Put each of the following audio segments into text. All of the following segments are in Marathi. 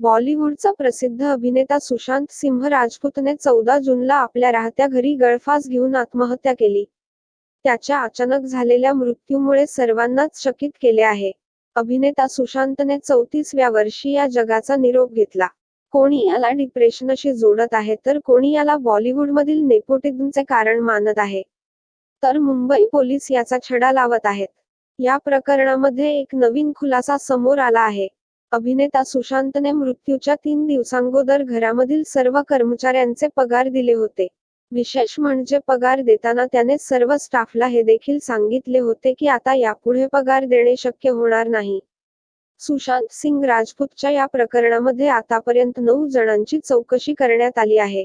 बॉलिवूडचा प्रसिद्ध अभिनेता सुशांत सिंह राजपूतने चौदा जूनला आपल्या राहत्या घरी गळफास घेऊन आत्महत्या केली. त्याच्या अचानक झालेल्या मृत्यूमुळे सर्वांनाच चकित केले आहे. अभिनेता सुशांतने चौतीसव्या वर्षी या जगाचा निरोप घेतला. कोणी याला डिप्रेशनशी जोडत आहे तर कोणी याला बॉलिवूडमधील नेपोटिझमचे कारण मानत आहे. तर मुंबई पोलीस याचा छडा लावत आहेत. या प्रकरणामध्ये एक नवीन खुलासा समोर आला आहे. अभिनेता सुशांतने मृत्यूच्या तीन दिवसांगोदर घरामधील सर्व कर्मचाऱ्यांचे पगार दिले होते. विशेष म्हणजे पगार देताना त्याने सर्व स्टाफला हे देखील सांगितले होते की आता यापुढे पगार देणे शक्य होणार नाही. सुशांत सिंग राजपूतच्या या प्रकरणामध्ये आतापर्यंत नऊ जणांची चौकशी करण्यात आली आहे.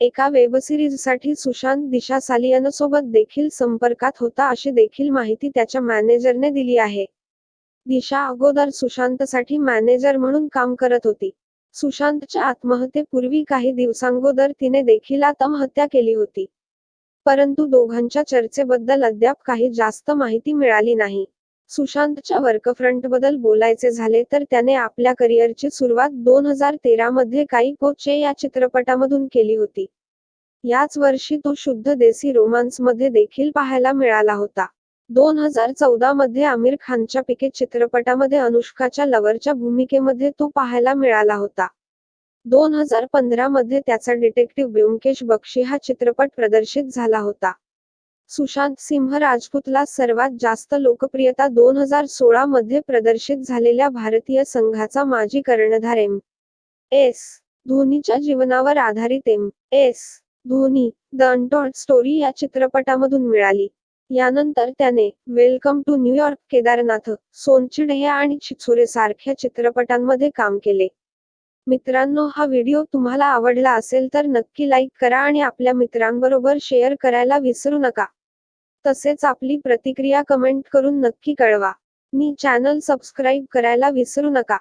एका वेबसिरीजसाठी सुशांत दिशा सालियनसोबत देखील संपर्कात होता अशी देखील माहिती त्याच्या मॅनेजरने दिली आहे. दिशा अगोदर सुशांतसाठी मॅनेजर म्हणून काम करत होती. सुशांतच्या आत्महत्येपूर्वी काही दिवसांगोदर तिने देखील आत्महत्या केली होती. परंतु दोघांच्या चर्चेबद्दल अद्याप काही जास्त माहिती मिळाली नाही. सुशांतच्या वर्कफ्रंटबद्दल बोलायचे झाले तर त्याने आपल्या करिअरची सुरुवात दोन हजार तेरा मध्ये काही कोचे या चित्रपटामधून केली होती. याच वर्षी तो शुद्ध देसी रोमांसमध्ये देखील पाहायला मिळाला होता. दोन हजार चौदा मध्ये आमिर खानच्या पिके चित्रपटामध्ये अनुष्काच्या लवरच्या भूमिकेमध्ये तो पाहायला मिळाला होता. दोन हजार पंधरा मध्ये त्याचा डिटेक्टिव्ह ब्योमकेश बक्षी हा चित्रपट प्रदर्शित झाला होता. सुशांत सिंह राजपूतला सर्वात जास्त लोकप्रियता दोन हजार सोळा मध्ये प्रदर्शित झालेल्या भारतीय संघाचा माजी कर्णधार एम. एस. धोनीच्या जीवनावर आधारित M. S. Dhoni the untold story या चित्रपटामधून मिळाली. यानंतर त्याने welcome to New York Kedarnath Sonchiriya आणि चिचोरे सारख्या चित्रपटांमध्ये काम केले. मित्रांनो हा व्हिडिओ तुम्हाला आवडला असेल तर नक्की लाईक करा आणि आपल्या मित्रांबरोबर शेअर करायला विसरू नका. तसेच आपली प्रतिक्रिया कमेंट करून नक्की कळवा. मी चॅनल सबस्क्राईब करायला विसरू नका.